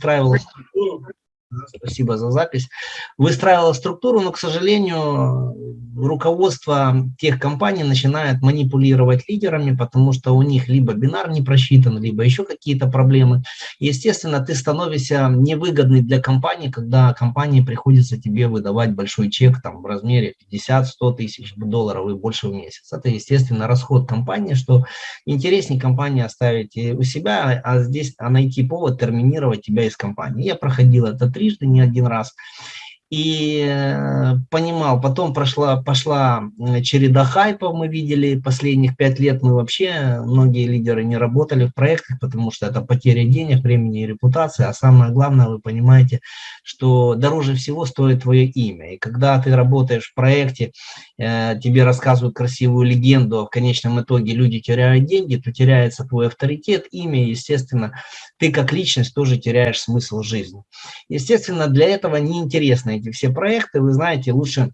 выстраивала структуру, спасибо за запись, выстраивала структуру, но, к сожалению, руководство тех компаний начинает манипулировать лидерами, потому что у них либо бинар не просчитан, либо еще какие-то проблемы. Естественно, ты становишься невыгодный для компании, когда компании приходится тебе выдавать большой чек там, в размере 50-100 тысяч долларов и больше в месяц. Это, естественно, расход компании, что интереснее компании оставить у себя, а здесь а найти повод терминировать тебя из компании. Я проходил это трижды, не один раз. И э, понимал, потом прошла, пошла череда хайпов, мы видели, последних пять лет мы вообще, многие лидеры не работали в проектах, потому что это потеря денег, времени и репутации, а самое главное, вы понимаете, что дороже всего стоит твое имя, и когда ты работаешь в проекте, э, тебе рассказывают красивую легенду, а в конечном итоге люди теряют деньги, то теряется твой авторитет, имя, естественно, ты как личность тоже теряешь смысл жизни. Естественно, для этого неинтересно эти все проекты, вы знаете, лучше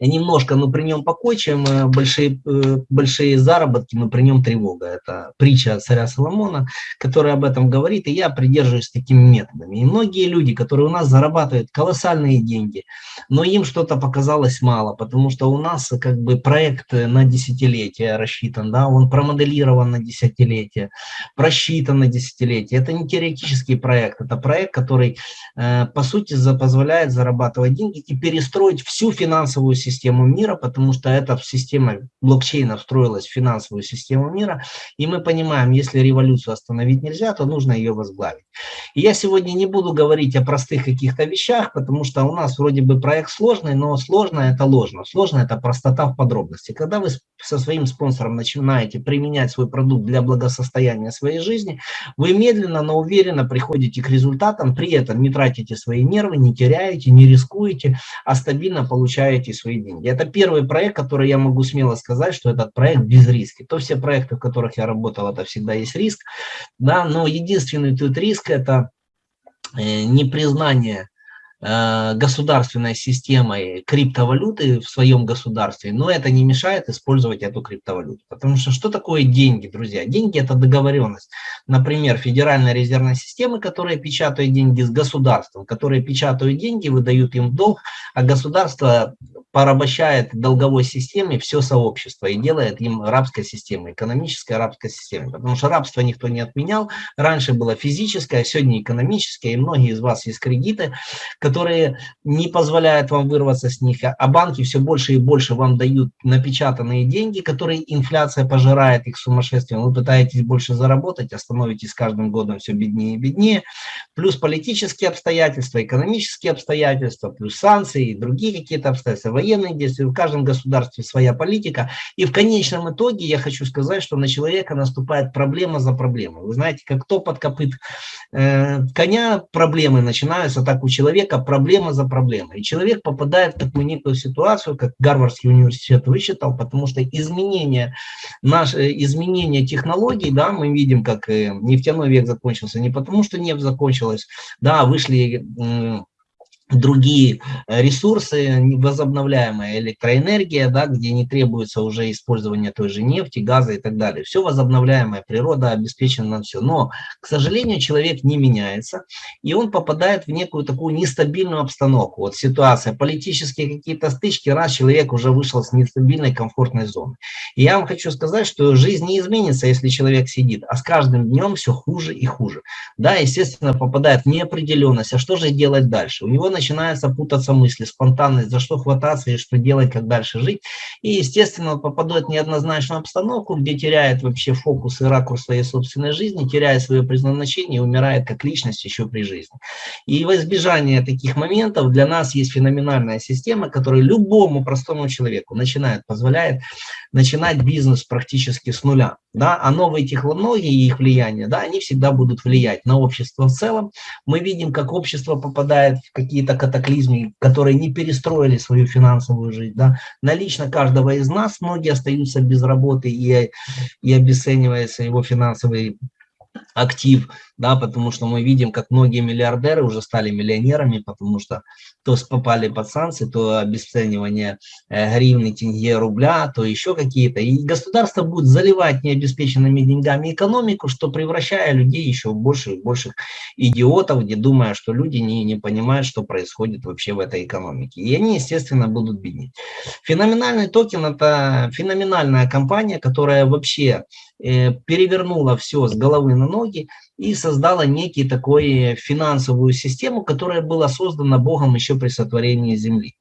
немножко, но при нем покой, чем э, большие, э, большие заработки, но при нем тревога. Это притча царя Соломона, которая об этом говорит, и я придерживаюсь такими методами. И многие люди, которые у нас зарабатывают колоссальные деньги, но им что-то показалось мало, потому что у нас как бы проект на десятилетие рассчитан, да, он промоделирован на десятилетие, просчитан на десятилетие. Это не теоретический проект, это проект, который э, по сути позволяет зарабатывать деньги и перестроить всю финансовую финансовую систему мира, потому что эта система блокчейна встроилась в финансовую систему мира, и мы понимаем, если революцию остановить нельзя, то нужно ее возглавить. И я сегодня не буду говорить о простых каких-то вещах, потому что у нас вроде бы проект сложный, но сложно это ложно. Сложно это простота в подробности. Когда вы со своим спонсором начинаете применять свой продукт для благосостояния своей жизни, вы медленно, но уверенно приходите к результатам, при этом не тратите свои нервы, не теряете, не рискуете, а стабильно получаете получаете свои деньги. Это первый проект, который я могу смело сказать, что этот проект без риска. То все проекты, в которых я работал, это всегда есть риск, да, но единственный тут риск это э, непризнание государственной системой криптовалюты в своем государстве, но это не мешает использовать эту криптовалюту. Потому что что такое деньги, друзья? Деньги – это договоренность. Например, Федеральная резервная система, которая печатает деньги с государством, которые печатают деньги, выдают им долг, а государство порабощает долговой системе все сообщество и делает им рабской системой, экономической рабской системой. Потому что рабство никто не отменял. Раньше было физическое, сегодня экономическое, и многие из вас есть кредиты, которые не позволяют вам вырваться с них, а банки все больше и больше вам дают напечатанные деньги, которые инфляция пожирает их сумасшествием. Вы пытаетесь больше заработать, а становитесь каждым годом все беднее и беднее. Плюс политические обстоятельства, экономические обстоятельства, плюс санкции и другие какие-то обстоятельства, военные действия. В каждом государстве своя политика. И в конечном итоге я хочу сказать, что на человека наступает проблема за проблемой. Вы знаете, как кто под копыт э, коня проблемы начинаются, так у человека проблема за проблемой. И человек попадает в такую некую ситуацию, как Гарвардский университет высчитал, потому что изменение, наше, изменение технологий, да, мы видим, как нефтяной век закончился, не потому что нефть закончилась, да, вышли другие э, ресурсы, возобновляемая электроэнергия, да, где не требуется уже использование той же нефти, газа и так далее. Все возобновляемая природа обеспечена на все. Но, к сожалению, человек не меняется, и он попадает в некую такую нестабильную обстановку. Вот ситуация, политические какие-то стычки, раз человек уже вышел с нестабильной комфортной зоны. И я вам хочу сказать, что жизнь не изменится, если человек сидит, а с каждым днем все хуже и хуже. Да, естественно, попадает в неопределенность, а что же делать дальше? У него начинаются путаться мысли, спонтанность, за что хвататься и что делать, как дальше жить. И, естественно, попадает в неоднозначную обстановку, где теряет вообще фокус и ракурс своей собственной жизни, теряет свое предназначение и умирает как личность еще при жизни. И в избежание таких моментов для нас есть феноменальная система, которая любому простому человеку начинает, позволяет начинать бизнес практически с нуля. Да? А новые технологии и их влияние, да, они всегда будут влиять на общество в целом. Мы видим, как общество попадает в какие-то какие-то катаклизмы, которые не перестроили свою финансовую жизнь. Да. Налично каждого из нас многие остаются без работы и, и обесценивается его финансовый актив, да, потому что мы видим, как многие миллиардеры уже стали миллионерами, потому что то попали под санкции, то обесценивание э, гривны, тенге, рубля, то еще какие-то. И государство будет заливать необеспеченными деньгами экономику, что превращая людей еще в и больше идиотов, где думая, что люди не, не понимают, что происходит вообще в этой экономике. И они, естественно, будут беднеть. Феноменальный токен – это феноменальная компания, которая вообще перевернула все с головы на ноги и создала некий такой финансовую систему, которая была создана Богом еще при сотворении Земли.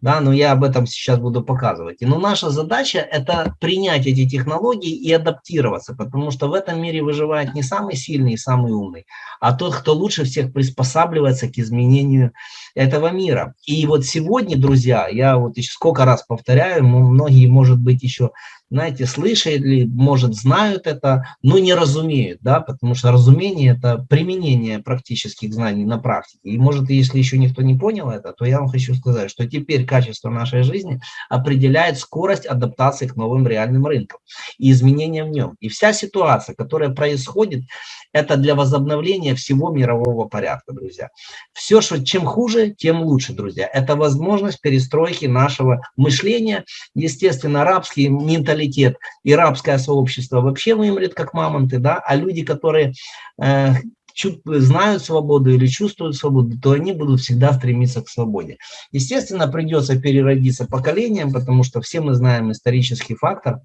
Да, но я об этом сейчас буду показывать. Но наша задача это принять эти технологии и адаптироваться, потому что в этом мире выживает не самый сильный и самый умный, а тот, кто лучше всех приспосабливается к изменению этого мира. И вот сегодня, друзья, я вот еще сколько раз повторяю, многие, может быть, еще знаете, слышали, может, знают это, но не разумеют, да, потому что разумение – это применение практических знаний на практике. И, может, если еще никто не понял это, то я вам хочу сказать, что теперь качество нашей жизни определяет скорость адаптации к новым реальным рынкам и изменениям в нем. И вся ситуация, которая происходит, это для возобновления всего мирового порядка, друзья. Все, что чем хуже, тем лучше, друзья. Это возможность перестройки нашего мышления. Естественно, арабский менталитет и рабское сообщество вообще вымрет как мамонты, да, а люди, которые э, знают свободу или чувствуют свободу, то они будут всегда стремиться к свободе. Естественно, придется переродиться поколением, потому что все мы знаем исторический фактор,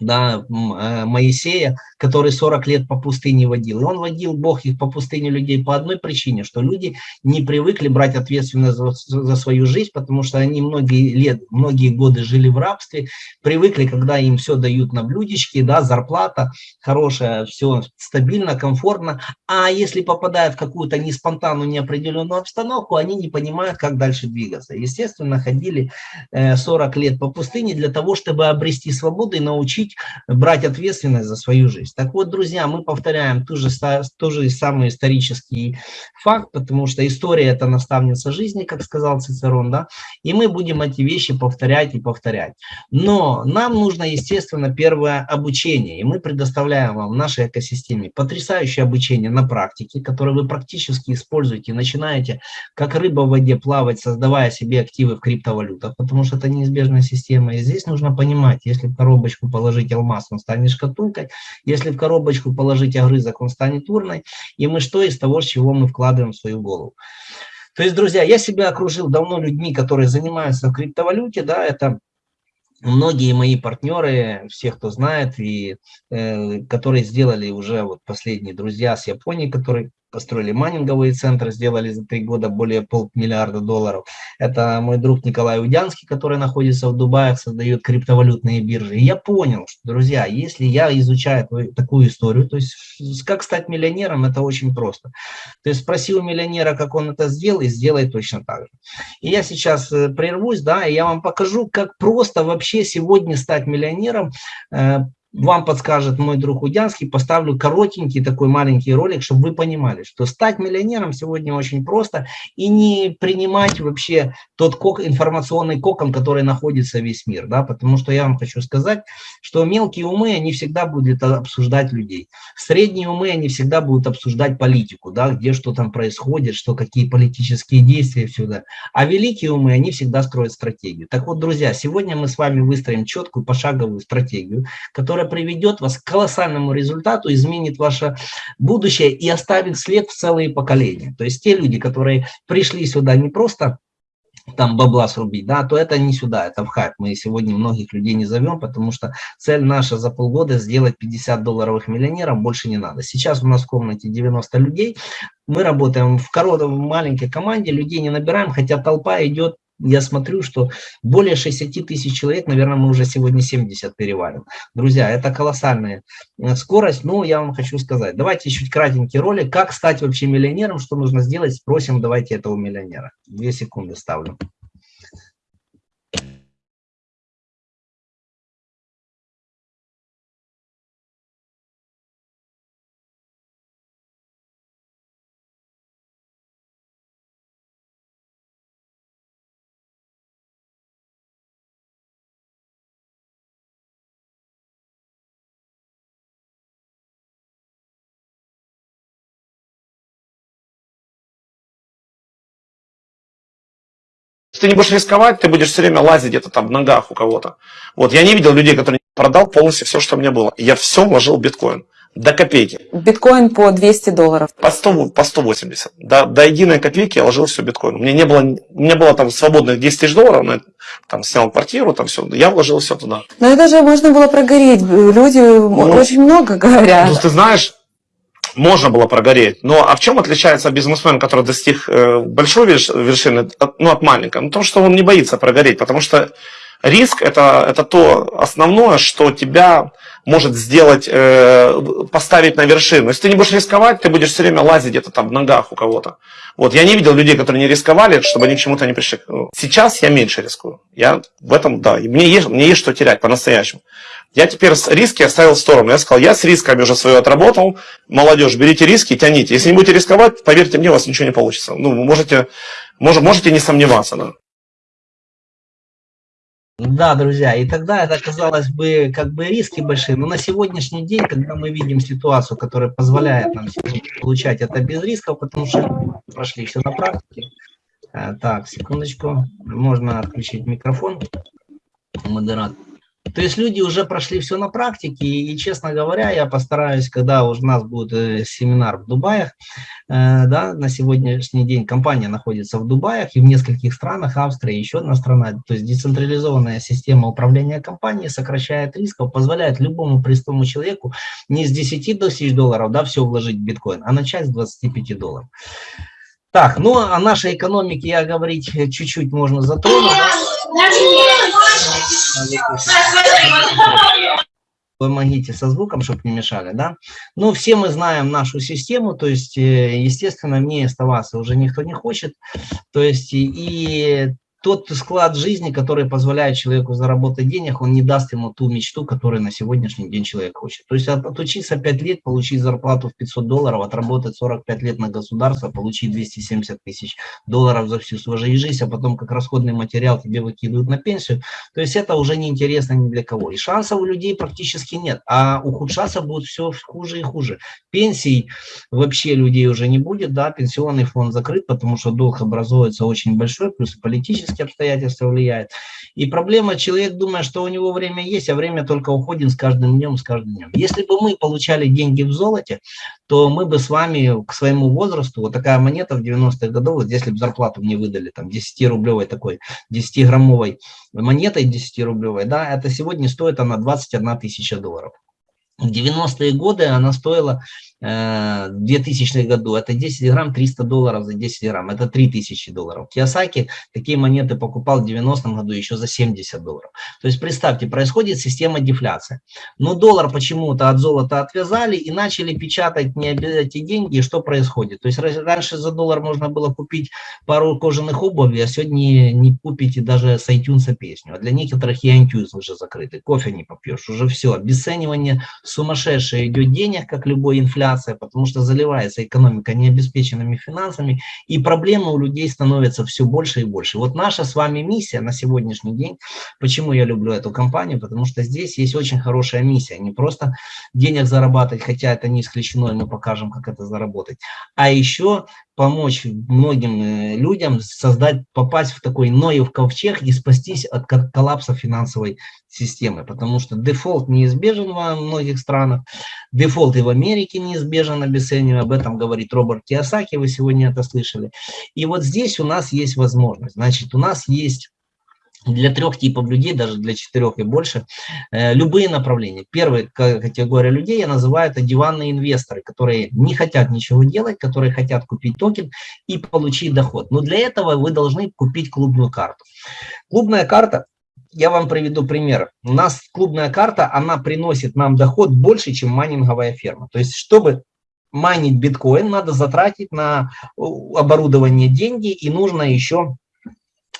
да, э, Моисея, который 40 лет по пустыне водил. И он водил, Бог их по пустыне людей по одной причине, что люди не привыкли брать ответственность за, за свою жизнь, потому что они многие лет, многие годы жили в рабстве, привыкли, когда им все дают на блюдечке, да, зарплата хорошая, все стабильно, комфортно, а если попадают в какую-то неспонтанную, неопределенную обстановку, они не понимают, как дальше двигаться. Естественно, ходили 40 э, лет по пустыне для того, чтобы обрести свободу и научить учить брать ответственность за свою жизнь. Так вот, друзья, мы повторяем ту же, тот же самый исторический факт, потому что история – это наставница жизни, как сказал Цицерон, да, и мы будем эти вещи повторять и повторять. Но нам нужно, естественно, первое обучение, и мы предоставляем вам в нашей экосистеме потрясающее обучение на практике, которое вы практически используете, начинаете как рыба в воде плавать, создавая себе активы в криптовалютах, потому что это неизбежная система. И здесь нужно понимать, если коробочку положить положить алмаз, он станет шкатулкой. Если в коробочку положить огрызок, он станет урной. И мы что из того, с чего мы вкладываем в свою голову. То есть, друзья, я себя окружил давно людьми, которые занимаются в криптовалюте, да, это многие мои партнеры, все, кто знает, и э, которые сделали уже вот последние друзья с Японии, которые построили майнинговые центры, сделали за три года более полмиллиарда долларов. Это мой друг Николай Удянский, который находится в Дубае, создает криптовалютные биржи. И я понял, что, друзья, если я изучаю такую историю, то есть как стать миллионером, это очень просто. То есть спроси у миллионера, как он это сделал, и сделай точно так же. И я сейчас э, прервусь, да, и я вам покажу, как просто вообще сегодня стать миллионером, э, вам подскажет мой друг Удянский, поставлю коротенький такой маленький ролик, чтобы вы понимали, что стать миллионером сегодня очень просто и не принимать вообще тот кок, информационный кокон, который находится весь мир, да, потому что я вам хочу сказать, что мелкие умы, они всегда будут обсуждать людей, средние умы, они всегда будут обсуждать политику, да, где что там происходит, что какие политические действия, сюда, а великие умы, они всегда строят стратегию. Так вот, друзья, сегодня мы с вами выстроим четкую пошаговую стратегию, которая которая приведет вас к колоссальному результату, изменит ваше будущее и оставит след в целые поколения. То есть те люди, которые пришли сюда не просто там бабла срубить, да, то это не сюда, это в хайп. Мы сегодня многих людей не зовем, потому что цель наша за полгода сделать 50 долларовых миллионеров, больше не надо. Сейчас у нас в комнате 90 людей, мы работаем в короткой маленькой команде, людей не набираем, хотя толпа идет я смотрю, что более 60 тысяч человек, наверное, мы уже сегодня 70 перевалим. Друзья, это колоссальная э, скорость, но я вам хочу сказать, давайте чуть кратенький ролик, как стать вообще миллионером, что нужно сделать, спросим, давайте этого миллионера. Две секунды ставлю. Ты не будешь рисковать, ты будешь все время лазить где-то там в ногах у кого-то. Вот, я не видел людей, которые продал полностью все, что у меня было. Я все вложил в биткоин. До копейки. Биткоин по 200 долларов. По, 100, по 180. До, до единой копейки я ложил все биткоин. У меня не было, у меня было там свободных 10 тысяч долларов, но там снял квартиру, там все. Я вложил все туда. Но это же можно было прогореть. Люди ну, очень много говорят. Ну, ты знаешь, можно было прогореть. Но а в чем отличается бизнесмен, который достиг э, большой вершины, от, ну, от маленькой? Ну, то, что он не боится прогореть, потому что риск это, это то основное, что тебя может сделать, э, поставить на вершину. Если ты не будешь рисковать, ты будешь все время лазить где-то там в ногах у кого-то. Вот, я не видел людей, которые не рисковали, чтобы они к чему-то не пришли. Сейчас я меньше рискую. Я в этом, да, мне есть, мне есть что терять по-настоящему. Я теперь риски оставил в сторону. Я сказал, я с рисками уже свое отработал. Молодежь, берите риски, тяните. Если не будете рисковать, поверьте мне, у вас ничего не получится. Ну, вы можете, можете, можете не сомневаться. Да. Да, друзья, и тогда это казалось бы как бы риски большие, но на сегодняшний день, когда мы видим ситуацию, которая позволяет нам получать это без рисков, потому что прошли все на практике. Э, так, секундочку, можно отключить микрофон, модератор. То есть люди уже прошли все на практике, и, честно говоря, я постараюсь, когда у нас будет э, семинар в Дубаях, э, да, на сегодняшний день компания находится в Дубаях и в нескольких странах, Австрия, еще одна страна, то есть децентрализованная система управления компанией сокращает рисков, позволяет любому простому человеку не с 10 тысяч долларов, да, все вложить в биткоин, а начать с 25 долларов. Так, ну о нашей экономике я говорить чуть-чуть можно затронуть. Помогите со звуком, чтобы не мешали, да? Ну, все мы знаем нашу систему, то есть, э, естественно, мне оставаться уже никто не хочет. То есть, и тот склад жизни, который позволяет человеку заработать денег, он не даст ему ту мечту, которую на сегодняшний день человек хочет. То есть отучиться 5 лет, получить зарплату в 500 долларов, отработать 45 лет на государство, получить 270 тысяч долларов за всю свою жизнь, а потом как расходный материал тебе выкидывают на пенсию, то есть это уже не интересно ни для кого. И шансов у людей практически нет, а ухудшаться будет все хуже и хуже. Пенсий вообще людей уже не будет, да, пенсионный фонд закрыт, потому что долг образуется очень большой, плюс политический политические обстоятельства влияют. И проблема, человек думает, что у него время есть, а время только уходит с каждым днем, с каждым днем. Если бы мы получали деньги в золоте, то мы бы с вами к своему возрасту, вот такая монета в 90-х годах, вот если бы зарплату мне выдали, там 10-рублевой такой, 10-граммовой монетой 10-рублевой, да, это сегодня стоит она 21 тысяча долларов. В 90-е годы она стоила в 2000 году, это 10 грамм 300 долларов за 10 грамм, это 3000 долларов. Киосаки такие монеты покупал в 90-м году еще за 70 долларов. То есть представьте, происходит система дефляции. Но доллар почему-то от золота отвязали и начали печатать не эти деньги. И что происходит? То есть раньше за доллар можно было купить пару кожаных обуви, а сегодня не купите даже с iTunes песню. А для некоторых и iTunes уже закрыты, кофе не попьешь, уже все. Обесценивание сумасшедшее идет денег, как любой инфляция инфляция, потому что заливается экономика необеспеченными финансами, и проблемы у людей становятся все больше и больше. Вот наша с вами миссия на сегодняшний день, почему я люблю эту компанию, потому что здесь есть очень хорошая миссия, не просто денег зарабатывать, хотя это не исключено, и мы покажем, как это заработать, а еще помочь многим э, людям создать, попасть в такой Ноев ковчег и спастись от коллапса финансовой системы, потому что дефолт неизбежен во многих странах, дефолт и в Америке неизбежен, обесценивая, об этом говорит Роберт Киосаки, вы сегодня это слышали. И вот здесь у нас есть возможность, значит, у нас есть для трех типов людей, даже для четырех и больше, э, любые направления. Первая категория людей я называю это диванные инвесторы, которые не хотят ничего делать, которые хотят купить токен и получить доход. Но для этого вы должны купить клубную карту. Клубная карта, я вам приведу пример. У нас клубная карта, она приносит нам доход больше, чем майнинговая ферма. То есть, чтобы майнить биткоин, надо затратить на оборудование деньги и нужно еще Э,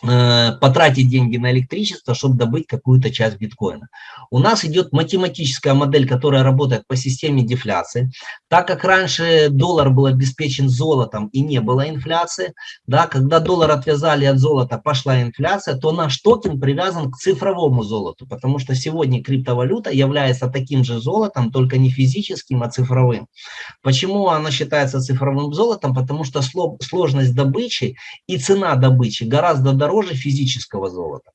потратить деньги на электричество, чтобы добыть какую-то часть биткоина. У нас идет математическая модель, которая работает по системе дефляции. Так как раньше доллар был обеспечен золотом и не было инфляции, да, когда доллар отвязали от золота, пошла инфляция, то наш токен привязан к цифровому золоту, потому что сегодня криптовалюта является таким же золотом, только не физическим, а цифровым. Почему она считается цифровым золотом? Потому что сложность добычи и цена добычи гораздо дороже дороже физического золота.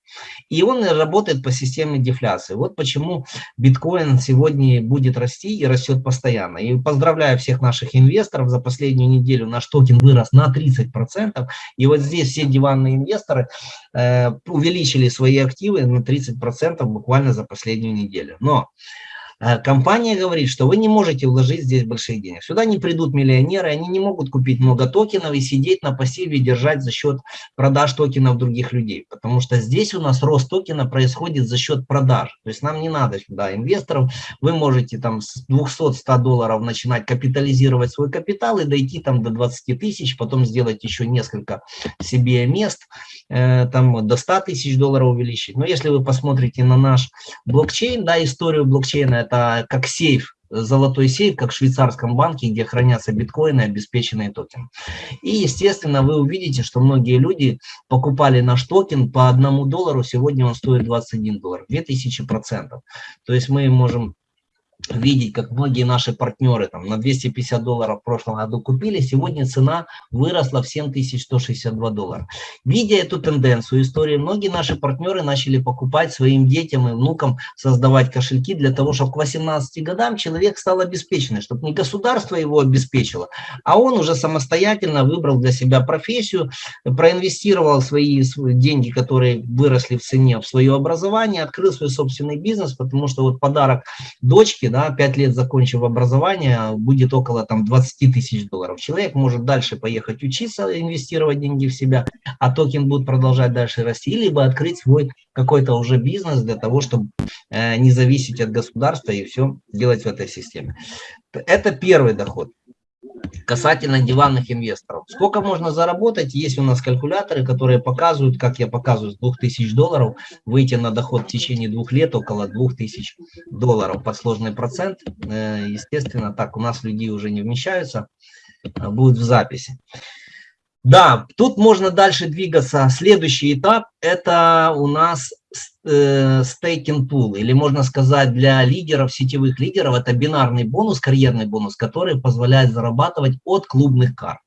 И он работает по системе дефляции. Вот почему биткоин сегодня будет расти и растет постоянно. И поздравляю всех наших инвесторов, за последнюю неделю наш токен вырос на 30%. И вот здесь все диванные инвесторы э, увеличили свои активы на 30% буквально за последнюю неделю. Но компания говорит, что вы не можете вложить здесь больших денег. Сюда не придут миллионеры, они не могут купить много токенов и сидеть на пассиве держать за счет продаж токенов других людей. Потому что здесь у нас рост токена происходит за счет продаж. То есть нам не надо сюда инвесторов. Вы можете там с 200-100 долларов начинать капитализировать свой капитал и дойти там до 20 тысяч, потом сделать еще несколько себе мест, э, там до 100 тысяч долларов увеличить. Но если вы посмотрите на наш блокчейн, да, историю блокчейна, это как сейф, золотой сейф, как в швейцарском банке, где хранятся биткоины, обеспеченные токены. И, естественно, вы увидите, что многие люди покупали наш токен по одному доллару, сегодня он стоит 21 доллар, 2000 процентов. То есть мы можем видеть, как многие наши партнеры там на 250 долларов в прошлом году купили, сегодня цена выросла в 7162 доллара. Видя эту тенденцию истории, многие наши партнеры начали покупать своим детям и внукам, создавать кошельки для того, чтобы к 18 годам человек стал обеспеченным, чтобы не государство его обеспечило, а он уже самостоятельно выбрал для себя профессию, проинвестировал свои, деньги, которые выросли в цене, в свое образование, открыл свой собственный бизнес, потому что вот подарок дочке, да, 5 лет закончив образование, будет около там 20 тысяч долларов. Человек может дальше поехать учиться, инвестировать деньги в себя, а токен будет продолжать дальше расти, либо открыть свой какой-то уже бизнес для того, чтобы э, не зависеть от государства и все делать в этой системе. Это первый доход касательно диванных инвесторов. Сколько можно заработать? Есть у нас калькуляторы, которые показывают, как я показываю, с 2000 долларов выйти на доход в течение двух лет около 2000 долларов под сложный процент. Э, естественно, так у нас людей уже не вмещаются, а будет в записи. Да, тут можно дальше двигаться. Следующий этап – это у нас стейкинг пул, или можно сказать для лидеров, сетевых лидеров, это бинарный бонус, карьерный бонус, который позволяет зарабатывать от клубных карт.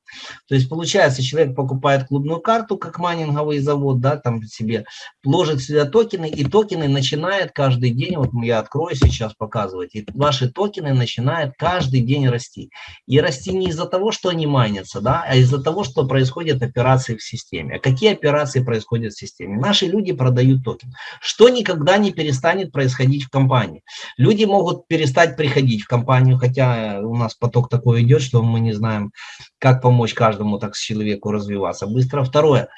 То есть получается, человек покупает клубную карту, как майнинговый завод, да, там себе, ложит сюда токены, и токены начинают каждый день, вот я открою сейчас показывать, и ваши токены начинают каждый день расти. И расти не из-за того, что они майнятся, да, а из-за того, что происходят операции в системе. А какие операции происходят в системе? Наши люди продают токен, что никогда не перестанет происходить в компании. Люди могут перестать приходить в компанию, хотя у нас поток такой идет, что мы не знаем, как помочь каждому так человеку развиваться быстро. Второе,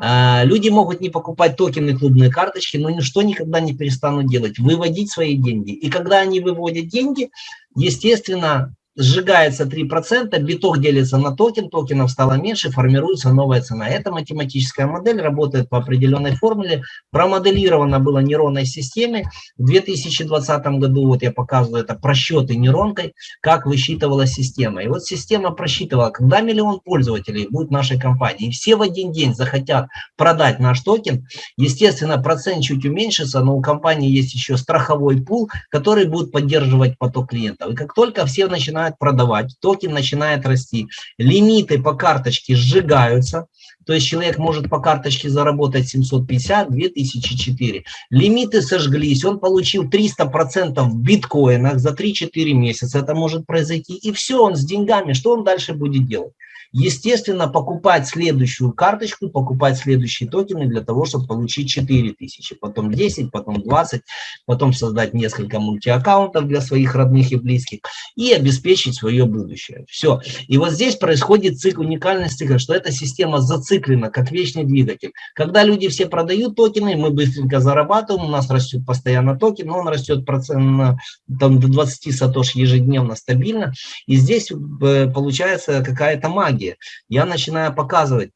а, люди могут не покупать токены, клубные карточки, но ничто никогда не перестанут делать, выводить свои деньги. И когда они выводят деньги, естественно, сжигается 3%, биток делится на токен, токенов стало меньше, формируется новая цена. Эта математическая модель работает по определенной формуле, промоделирована была нейронной системе. В 2020 году, вот я показываю это, просчеты нейронкой, как высчитывала система. И вот система просчитывала, когда миллион пользователей будет в нашей компании, и все в один день захотят продать наш токен, естественно, процент чуть уменьшится, но у компании есть еще страховой пул, который будет поддерживать поток клиентов. И как только все начинают начинают продавать, токен начинает расти, лимиты по карточке сжигаются, то есть человек может по карточке заработать 750, 2004. Лимиты сожглись, он получил 300% в биткоинах за 3-4 месяца, это может произойти, и все, он с деньгами, что он дальше будет делать? Естественно, покупать следующую карточку, покупать следующие токены для того, чтобы получить 4000, потом 10, потом 20, потом создать несколько мультиаккаунтов для своих родных и близких и обеспечить свое будущее. Все. И вот здесь происходит цикл уникальности, что эта система зациклена, как вечный двигатель. Когда люди все продают токены, мы быстренько зарабатываем, у нас растет постоянно токен, но он растет процент, там, до 20 сатош ежедневно стабильно. И здесь э, получается какая-то магия технологии, я начинаю показывать,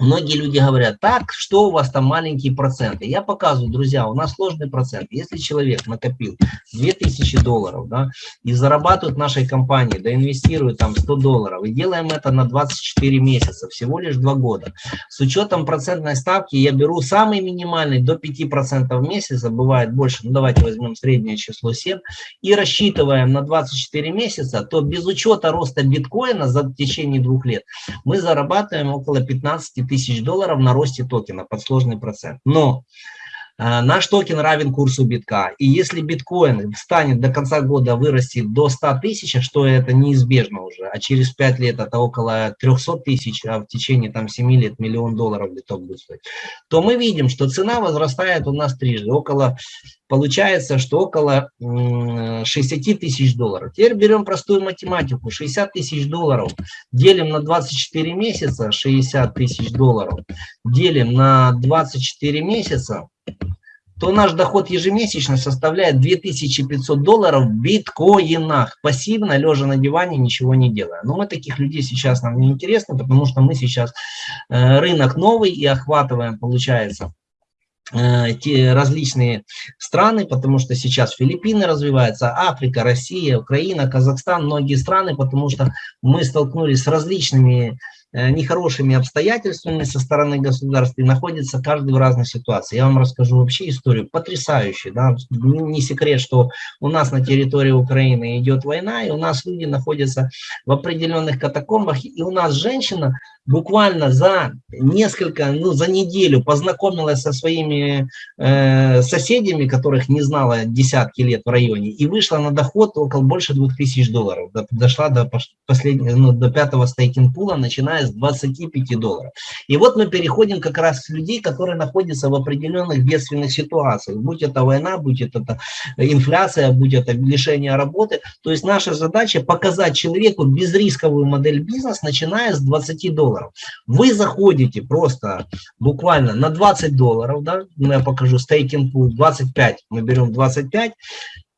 Многие люди говорят, так, что у вас там маленькие проценты? Я показываю, друзья, у нас сложный процент. Если человек накопил 2000 долларов, да, и зарабатывает в нашей компании, да, инвестирует там 100 долларов, и делаем это на 24 месяца, всего лишь 2 года. С учетом процентной ставки я беру самый минимальный до 5% в месяц, бывает больше, ну давайте возьмем среднее число 7, и рассчитываем на 24 месяца, то без учета роста биткоина за течение двух лет мы зарабатываем около 15 тысяч тысяч долларов на росте токена под сложный процент. Но наш токен равен курсу битка. И если биткоин станет до конца года вырастет до 100 тысяч, что это неизбежно уже, а через 5 лет это около 300 тысяч, а в течение там 7 лет миллион долларов биток будет стоить, то мы видим, что цена возрастает у нас трижды, около получается, что около 60 тысяч долларов. Теперь берем простую математику. 60 тысяч долларов делим на 24 месяца, 60 тысяч долларов делим на 24 месяца, то наш доход ежемесячно составляет 2500 долларов в биткоинах, пассивно, лежа на диване, ничего не делая. Но мы таких людей сейчас нам не интересны, потому что мы сейчас э, рынок новый и охватываем, получается, Э, те различные страны, потому что сейчас Филиппины развиваются, Африка, Россия, Украина, Казахстан, многие страны, потому что мы столкнулись с различными нехорошими обстоятельствами со стороны государства и находится каждый в разной ситуации. Я вам расскажу вообще историю потрясающую. Да? Не секрет, что у нас на территории Украины идет война, и у нас люди находятся в определенных катакомбах, и у нас женщина буквально за несколько, ну за неделю познакомилась со своими э, соседями, которых не знала десятки лет в районе, и вышла на доход около больше 2000 долларов. Дошла до, последнего, ну, до пятого стейкинг-пула, начиная с 25 долларов. И вот мы переходим как раз с людей, которые находятся в определенных бедственных ситуациях. Будь это война, будь это инфляция, будь это лишение работы. То есть наша задача показать человеку безрисковую модель бизнеса, начиная с 20 долларов. Вы заходите просто буквально на 20 долларов, да, ну, я покажу стейкинг пул 25, мы берем 25,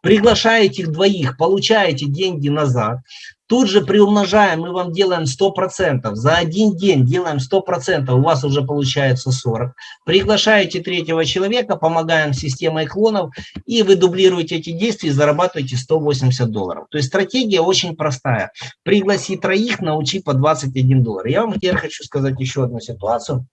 приглашаете их двоих, получаете деньги назад, Тут же приумножаем, мы вам делаем 100%. За один день делаем 100%, у вас уже получается 40. Приглашаете третьего человека, помогаем системой клонов, и вы дублируете эти действия и зарабатываете 180 долларов. То есть стратегия очень простая. Пригласи троих, научи по 21 доллар. Я вам теперь хочу сказать еще одну ситуацию.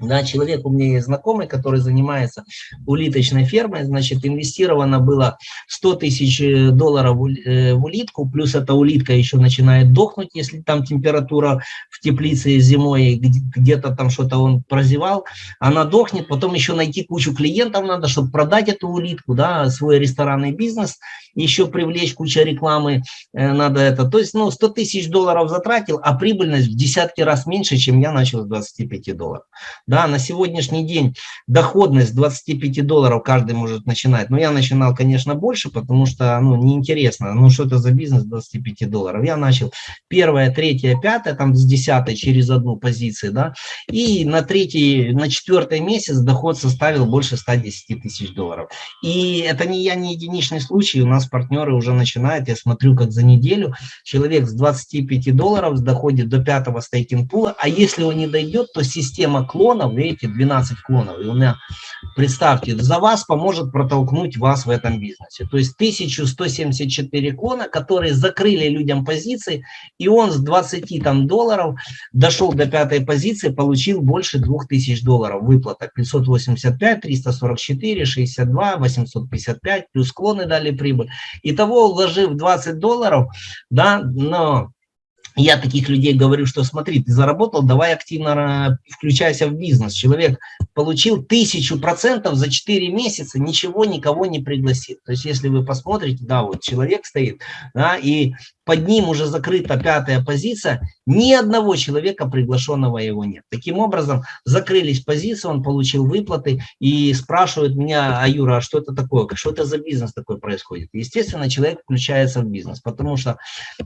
Да, человек у меня есть знакомый, который занимается улиточной фермой, значит, инвестировано было 100 тысяч э, долларов э, в улитку, плюс эта улитка еще начинает дохнуть, если там температура в теплице зимой, где-то там что-то он прозевал, она дохнет, потом еще найти кучу клиентов надо, чтобы продать эту улитку, да, свой ресторанный бизнес, еще привлечь кучу рекламы э, надо это. То есть, ну, 100 тысяч долларов затратил, а прибыльность в десятки раз меньше, чем я начал с 25 долларов. Да, на сегодняшний день доходность 25 долларов каждый может начинать. Но я начинал, конечно, больше, потому что, ну, неинтересно. Ну, что это за бизнес 25 долларов? Я начал первое, третье, пятое, там с десятой через одну позицию, да. И на третий, на четвертый месяц доход составил больше 110 тысяч долларов. И это не я, не единичный случай. У нас партнеры уже начинают, я смотрю, как за неделю человек с 25 долларов доходит до пятого стейкинг пула, а если он не дойдет, то система клон клонов, видите, 12 клонов. И у меня, представьте, за вас поможет протолкнуть вас в этом бизнесе. То есть 1174 клона, которые закрыли людям позиции, и он с 20 там, долларов дошел до пятой позиции, получил больше 2000 долларов выплата. 585, 344, 62, 855, плюс клоны дали прибыль. Итого, вложив 20 долларов, да, но я таких людей говорю, что смотри, ты заработал, давай активно включайся в бизнес. Человек получил тысячу процентов за 4 месяца, ничего никого не пригласит. То есть если вы посмотрите, да, вот человек стоит, да, и под ним уже закрыта пятая позиция, ни одного человека приглашенного его нет. Таким образом, закрылись позиции, он получил выплаты и спрашивает меня, а Юра, а что это такое, что это за бизнес такой происходит? Естественно, человек включается в бизнес, потому что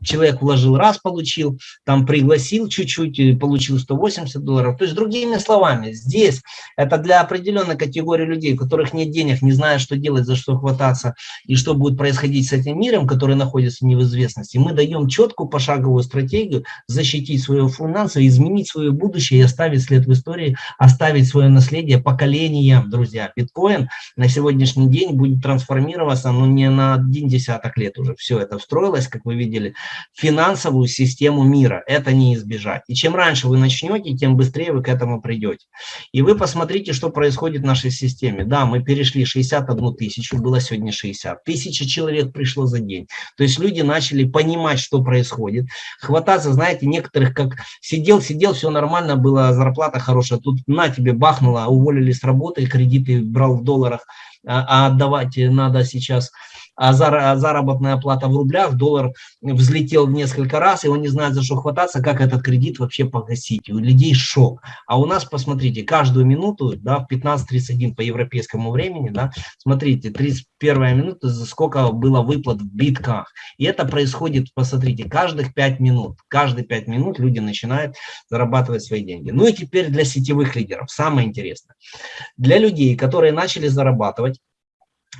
человек вложил раз, получил, там пригласил чуть-чуть, получил 180 долларов. То есть, другими словами, здесь это для определенной категории людей, у которых нет денег, не знают, что делать, за что хвататься и что будет происходить с этим миром, который находится в неизвестности. Мы даем четкую пошаговую стратегию защитить свое финансы, изменить свое будущее и оставить след в истории, оставить свое наследие поколениям, друзья. Биткоин на сегодняшний день будет трансформироваться, но не на один десяток лет уже. Все это встроилось, как вы видели, в финансовую систему мира. Это не избежать. И чем раньше вы начнете, тем быстрее вы к этому придете. И вы посмотрите, что происходит в нашей системе. Да, мы перешли 61 тысячу, было сегодня 60. Тысяча человек пришло за день. То есть люди начали понимать, понимать, что происходит, хвататься, знаете, некоторых как сидел, сидел, все нормально было, зарплата хорошая, тут на тебе бахнуло, уволили с работы, кредиты брал в долларах, а, а отдавать надо сейчас а, а заработная плата в рублях, доллар взлетел в несколько раз, и он не знает, за что хвататься, как этот кредит вообще погасить. У людей шок. А у нас, посмотрите, каждую минуту, да, в 15.31 по европейскому времени, да, смотрите, 31 минута, за сколько было выплат в битках. И это происходит, посмотрите, каждых 5 минут. Каждые 5 минут люди начинают зарабатывать свои деньги. Ну и теперь для сетевых лидеров, самое интересное. Для людей, которые начали зарабатывать,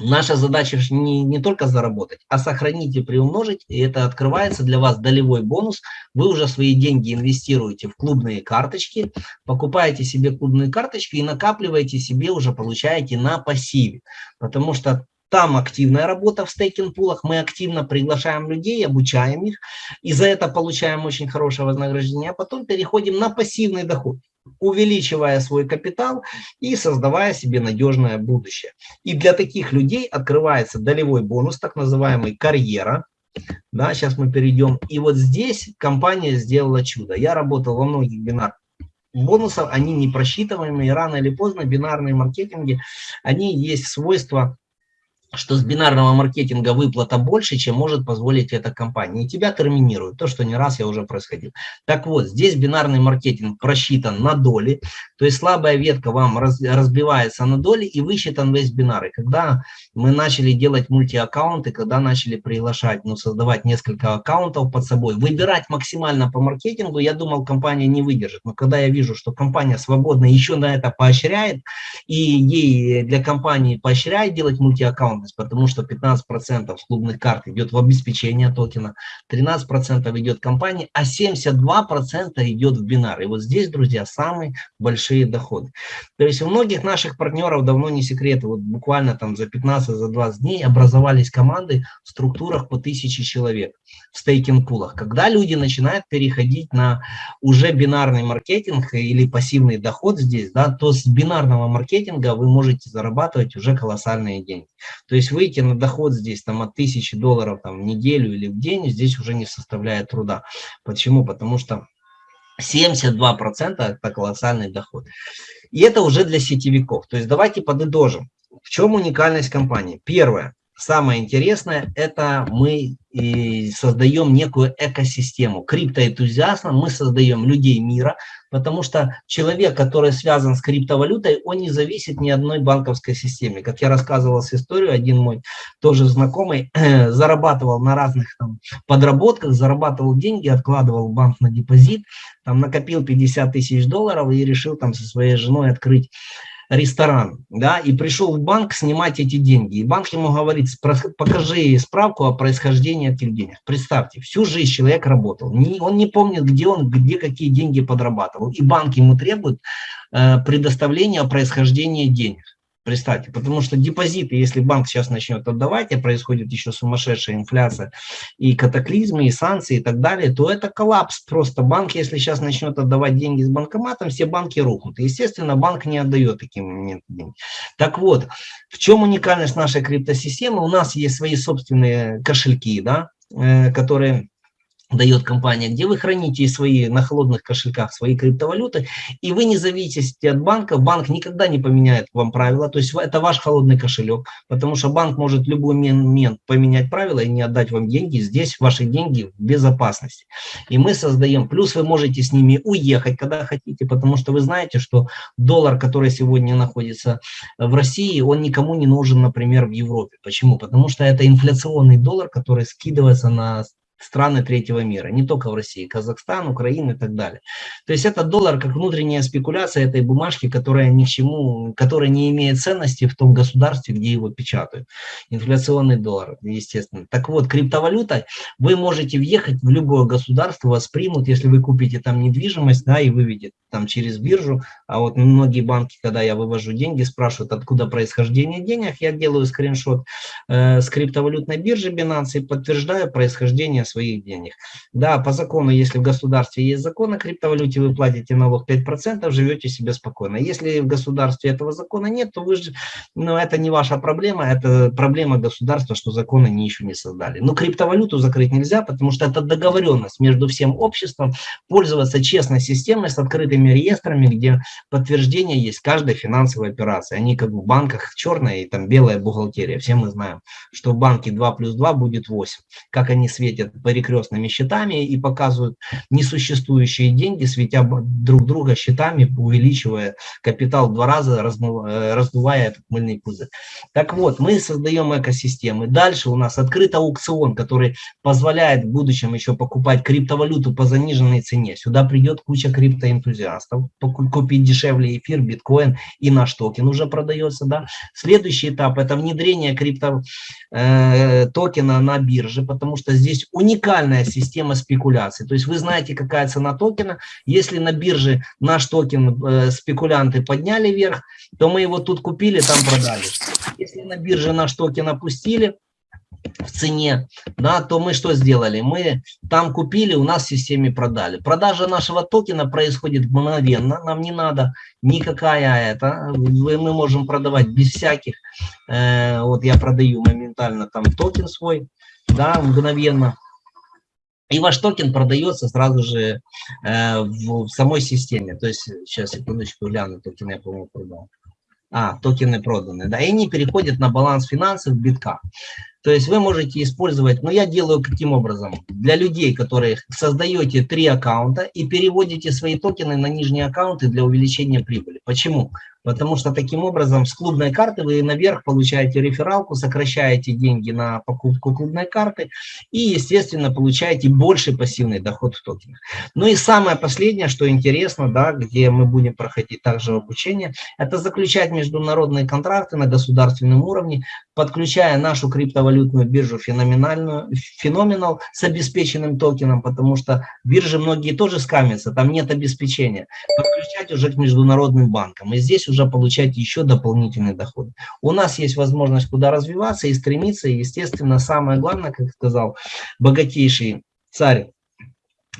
Наша задача не, не только заработать, а сохранить и приумножить, и это открывается для вас долевой бонус. Вы уже свои деньги инвестируете в клубные карточки, покупаете себе клубные карточки и накапливаете себе, уже получаете на пассиве. Потому что там активная работа в стейкинг-пулах, мы активно приглашаем людей, обучаем их, и за это получаем очень хорошее вознаграждение, а потом переходим на пассивный доход увеличивая свой капитал и создавая себе надежное будущее. И для таких людей открывается долевой бонус, так называемый карьера. Да, сейчас мы перейдем. И вот здесь компания сделала чудо. Я работал во многих бинарных бонусов, они не просчитываемые, рано или поздно бинарные маркетинги, они есть свойства что с бинарного маркетинга выплата больше, чем может позволить эта компания. И тебя терминируют, то, что не раз я уже происходил. Так вот, здесь бинарный маркетинг просчитан на доли, то есть слабая ветка вам раз, разбивается на доли и высчитан весь бинар. И когда мы начали делать мультиаккаунты, когда начали приглашать, ну, создавать несколько аккаунтов под собой, выбирать максимально по маркетингу, я думал, компания не выдержит. Но когда я вижу, что компания свободно еще на это поощряет, и ей для компании поощряет делать мультиаккаунт, доходность, потому что 15% с клубных карт идет в обеспечение токена, 13% идет компании, а 72% идет в бинар. И вот здесь, друзья, самые большие доходы. То есть у многих наших партнеров давно не секрет, вот буквально там за 15-20 за 20 дней образовались команды в структурах по 1000 человек в стейкинг-пулах. Когда люди начинают переходить на уже бинарный маркетинг или пассивный доход здесь, да, то с бинарного маркетинга вы можете зарабатывать уже колоссальные деньги. То есть выйти на доход здесь там от 1000 долларов там, в неделю или в день здесь уже не составляет труда. Почему? Потому что 72% это колоссальный доход. И это уже для сетевиков. То есть давайте подытожим. В чем уникальность компании? Первое. Самое интересное, это мы создаем некую экосистему. Криптоэнтузиастам мы создаем людей мира, потому что человек, который связан с криптовалютой, он не зависит ни одной банковской системе. Как я рассказывал с историю, один мой тоже знакомый зарабатывал на разных там, подработках, зарабатывал деньги, откладывал банк на депозит, там накопил 50 тысяч долларов и решил там со своей женой открыть ресторан, да, и пришел в банк снимать эти деньги. И банк ему говорит, покажи справку о происхождении этих денег. Представьте, всю жизнь человек работал, он не помнит, где он, где какие деньги подрабатывал. И банк ему требует э, предоставления происхождения денег. Представьте, потому что депозиты, если банк сейчас начнет отдавать, и происходит еще сумасшедшая инфляция, и катаклизмы, и санкции, и так далее, то это коллапс. Просто банк, если сейчас начнет отдавать деньги с банкоматом, все банки рухнут. Естественно, банк не отдает таким моментом деньги. Так вот, в чем уникальность нашей криптосистемы? У нас есть свои собственные кошельки, да, э, которые дает компания, где вы храните свои на холодных кошельках свои криптовалюты, и вы не зависите от банка, банк никогда не поменяет вам правила, то есть это ваш холодный кошелек, потому что банк может в любой момент поменять правила и не отдать вам деньги, здесь ваши деньги в безопасности. И мы создаем, плюс вы можете с ними уехать, когда хотите, потому что вы знаете, что доллар, который сегодня находится в России, он никому не нужен, например, в Европе. Почему? Потому что это инфляционный доллар, который скидывается на страны третьего мира, не только в России, Казахстан, Украина и так далее. То есть это доллар как внутренняя спекуляция этой бумажки, которая ни к чему, которая не имеет ценности в том государстве, где его печатают. Инфляционный доллар, естественно. Так вот, криптовалюта, вы можете въехать в любое государство, вас примут, если вы купите там недвижимость, да, и выведете там через биржу, а вот многие банки, когда я вывожу деньги, спрашивают, откуда происхождение денег, я делаю скриншот э, с криптовалютной биржи Binance и подтверждаю происхождение своих денег. Да, по закону, если в государстве есть закон о криптовалюте, вы платите налог 5%, живете себе спокойно. Если в государстве этого закона нет, то вы же, ну, это не ваша проблема, это проблема государства, что законы они еще не создали. Но криптовалюту закрыть нельзя, потому что это договоренность между всем обществом пользоваться честной системой с открытыми реестрами, где подтверждение есть каждой финансовой операции. Они как в банках черная и там белая бухгалтерия. Все мы знаем, что в банке 2 плюс 2 будет 8. Как они светят перекрестными счетами и показывают несуществующие деньги, светя друг друга счетами, увеличивая капитал в два раза, э, раздувая этот мыльный пузырь. Так вот, мы создаем экосистемы. Дальше у нас открыт аукцион, который позволяет в будущем еще покупать криптовалюту по заниженной цене. Сюда придет куча криптоэнтузиастов, купить дешевле эфир, биткоин и наш токен уже продается. Да? Следующий этап – это внедрение крипто э, токена на бирже, потому что здесь уникальная система спекуляции. То есть вы знаете, какая цена токена. Если на бирже наш токен э, спекулянты подняли вверх, то мы его тут купили, там продали. Если на бирже наш токен опустили, в цене, да, то мы что сделали? Мы там купили, у нас в системе продали. Продажа нашего токена происходит мгновенно, нам не надо никакая это, мы можем продавать без всяких, э, вот я продаю моментально там токен свой, да, мгновенно. И ваш токен продается сразу же э, в, в самой системе. То есть, сейчас, секундочку, гляну, токен я, по-моему, продал. А, токены проданы, да, и они переходят на баланс финансов битка. То есть вы можете использовать, но я делаю каким образом? Для людей, которые создаете три аккаунта и переводите свои токены на нижние аккаунты для увеличения прибыли. Почему? Потому что таким образом с клубной карты вы наверх получаете рефералку, сокращаете деньги на покупку клубной карты и, естественно, получаете больший пассивный доход в токенах. Ну и самое последнее, что интересно, да, где мы будем проходить также обучение, это заключать международные контракты на государственном уровне, подключая нашу криптовалютную биржу феноменальную, феноменал с обеспеченным токеном, потому что биржи многие тоже скамятся, там нет обеспечения. Подключать уже к международным банкам. И здесь уже получать еще дополнительный доход. У нас есть возможность куда развиваться и стремиться. И, естественно, самое главное, как сказал богатейший царь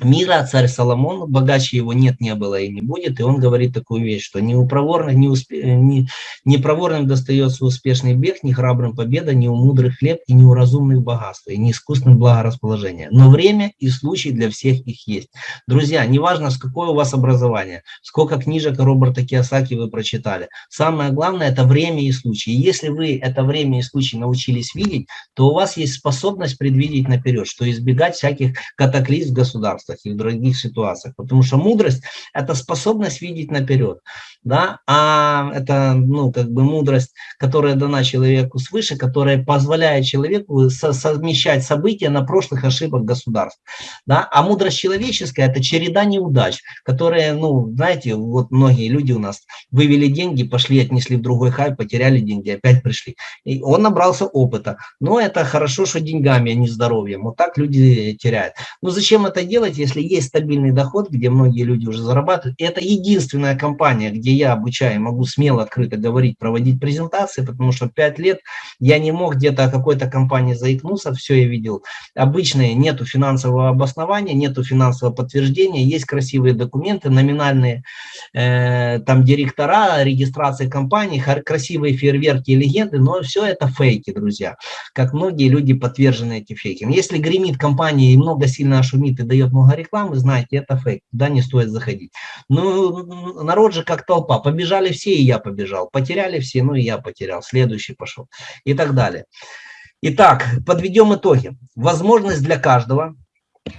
мира, царь Соломон, богаче его нет, не было и не будет, и он говорит такую вещь, что не проворных, не, успе, не, не проворным достается успешный бег, не храбрым победа, не у мудрых хлеб, и не у разумных богатства, и не искусным благорасположение. Но время и случай для всех их есть. Друзья, неважно, с какое у вас образование, сколько книжек Роберта Киосаки вы прочитали, самое главное – это время и случай. Если вы это время и случай научились видеть, то у вас есть способность предвидеть наперед, что избегать всяких катаклизм государства государствах и в других ситуациях. Потому что мудрость – это способность видеть наперед. Да? А это ну, как бы мудрость, которая дана человеку свыше, которая позволяет человеку со совмещать события на прошлых ошибок государств. Да? А мудрость человеческая – это череда неудач, которые, ну, знаете, вот многие люди у нас вывели деньги, пошли, отнесли в другой хай, потеряли деньги, опять пришли. И он набрался опыта. Но это хорошо, что деньгами, а не здоровьем. Вот так люди теряют. Но зачем это делать? Делать, если есть стабильный доход, где многие люди уже зарабатывают. Это единственная компания, где я обучаю, могу смело, открыто говорить, проводить презентации, потому что 5 лет я не мог где-то о какой-то компании заикнуться, все я видел. Обычные нету финансового обоснования, нету финансового подтверждения, есть красивые документы, номинальные э, там директора, регистрация компаний, красивые фейерверки и легенды, но все это фейки, друзья. Как многие люди подтвержены эти фейки. Если гремит компания и много сильно шумит и дает много много рекламы, знаете, это фейк, туда не стоит заходить. Ну, народ же как толпа, побежали все, и я побежал, потеряли все, ну и я потерял, следующий пошел и так далее. Итак, подведем итоги. Возможность для каждого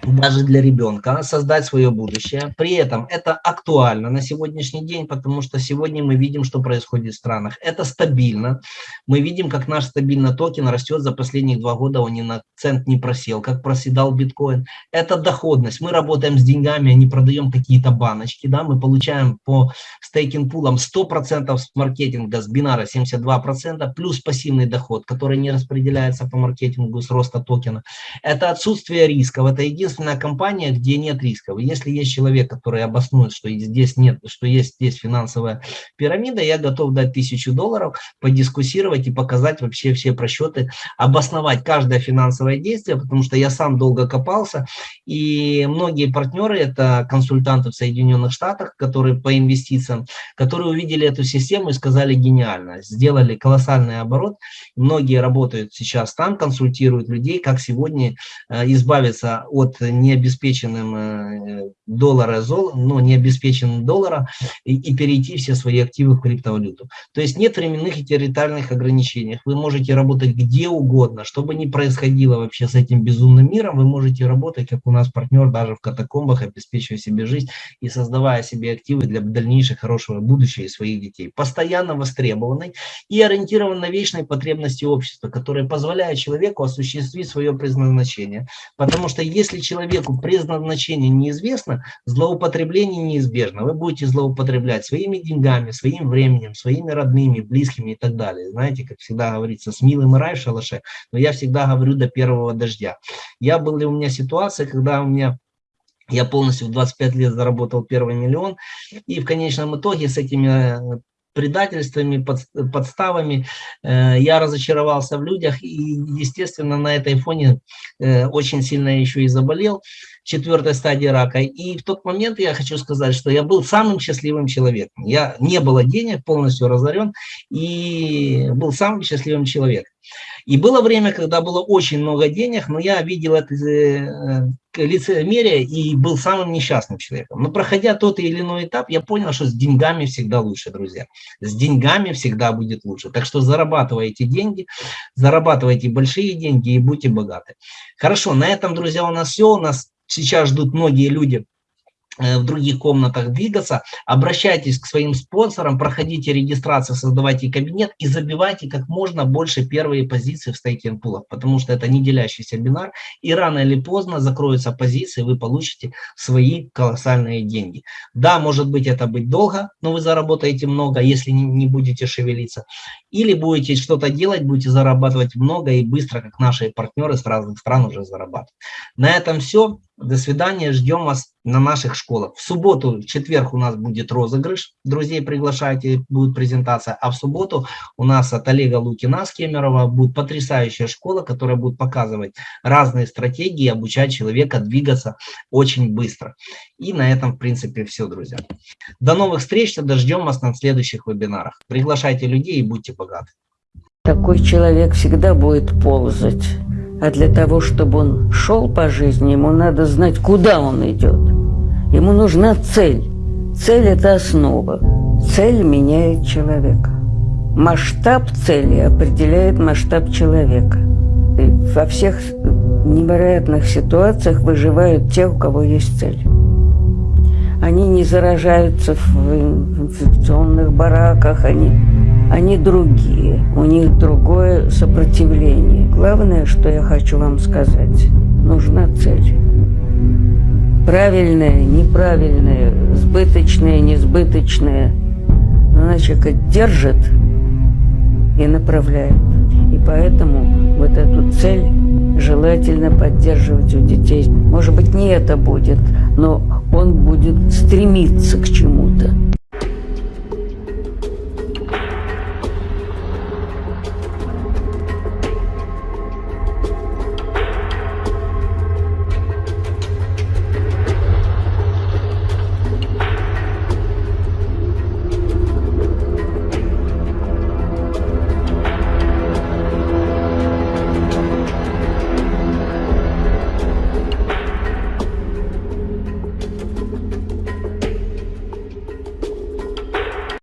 даже для ребенка, создать свое будущее. При этом это актуально на сегодняшний день, потому что сегодня мы видим, что происходит в странах. Это стабильно. Мы видим, как наш стабильный токен растет за последние два года, он ни на цент не просел, как проседал биткоин. Это доходность. Мы работаем с деньгами, а не продаем какие-то баночки. Да? Мы получаем по стейкинг-пулам 100% с маркетинга, с бинара 72%, плюс пассивный доход, который не распределяется по маркетингу с роста токена. Это отсутствие рисков, это единственная компания, где нет рисков. Если есть человек, который обоснует, что здесь нет, что есть здесь финансовая пирамида, я готов дать тысячу долларов, подискуссировать и показать вообще все просчеты, обосновать каждое финансовое действие, потому что я сам долго копался, и многие партнеры, это консультанты в Соединенных Штатах, которые по инвестициям, которые увидели эту систему и сказали гениально, сделали колоссальный оборот, многие работают сейчас там, консультируют людей, как сегодня э, избавиться от необеспеченным э, доллара, зол, ну, необеспеченным доллара и, и перейти все свои активы в криптовалюту. То есть нет временных и территориальных ограничений. Вы можете работать где угодно, что бы ни происходило вообще с этим безумным миром, вы можете работать, как у нас партнер, даже в катакомбах, обеспечивая себе жизнь и создавая себе активы для дальнейшего хорошего будущего и своих детей. Постоянно востребованный и ориентирован на вечные потребности общества, которые позволяют человеку осуществить свое предназначение. Потому что если человеку предназначение неизвестно, злоупотребление неизбежно. Вы будете злоупотреблять своими деньгами, своим временем, своими родными, близкими и так далее. Знаете, как всегда говорится, с милым рай в шалаше, но я всегда говорю до первого дождя. Я был у меня ситуация, когда у меня я полностью в 25 лет заработал первый миллион, и в конечном итоге с этими предательствами, подставами. Э, я разочаровался в людях и, естественно, на этой фоне э, очень сильно еще и заболел четвертой стадии рака. И в тот момент я хочу сказать, что я был самым счастливым человеком. Я не было денег, полностью разорен, и был самым счастливым человеком. И было время, когда было очень много денег, но я видел это э, лицемерие и был самым несчастным человеком. Но проходя тот или иной этап, я понял, что с деньгами всегда лучше, друзья. С деньгами всегда будет лучше. Так что зарабатывайте деньги, зарабатывайте большие деньги и будьте богаты. Хорошо, на этом, друзья, у нас все. У нас сейчас ждут многие люди Э, в других комнатах двигаться, обращайтесь к своим спонсорам, проходите регистрацию, создавайте кабинет и забивайте как можно больше первые позиции в стейкинг пулах, потому что это не делящийся бинар, и рано или поздно закроются позиции, вы получите свои колоссальные деньги. Да, может быть это быть долго, но вы заработаете много, если не будете шевелиться, или будете что-то делать, будете зарабатывать много и быстро, как наши партнеры с разных стран уже зарабатывают. На этом все. До свидания, ждем вас на наших школах. В субботу, в четверг у нас будет розыгрыш, друзей приглашайте, будет презентация, а в субботу у нас от Олега Лукина с Кемерова будет потрясающая школа, которая будет показывать разные стратегии, обучать человека двигаться очень быстро. И на этом, в принципе, все, друзья. До новых встреч, тогда ждем вас на следующих вебинарах. Приглашайте людей и будьте богаты. Такой человек всегда будет ползать. А для того, чтобы он шел по жизни, ему надо знать, куда он идет. Ему нужна цель. Цель – это основа. Цель меняет человека. Масштаб цели определяет масштаб человека. И во всех невероятных ситуациях выживают те, у кого есть цель. Они не заражаются в инфекционных бараках, они они другие, у них другое сопротивление. Главное, что я хочу вам сказать, нужна цель. Правильная, неправильная, сбыточная, несбыточная. Она человека держит и направляет. И поэтому вот эту цель желательно поддерживать у детей. Может быть, не это будет, но он будет стремиться к чему-то.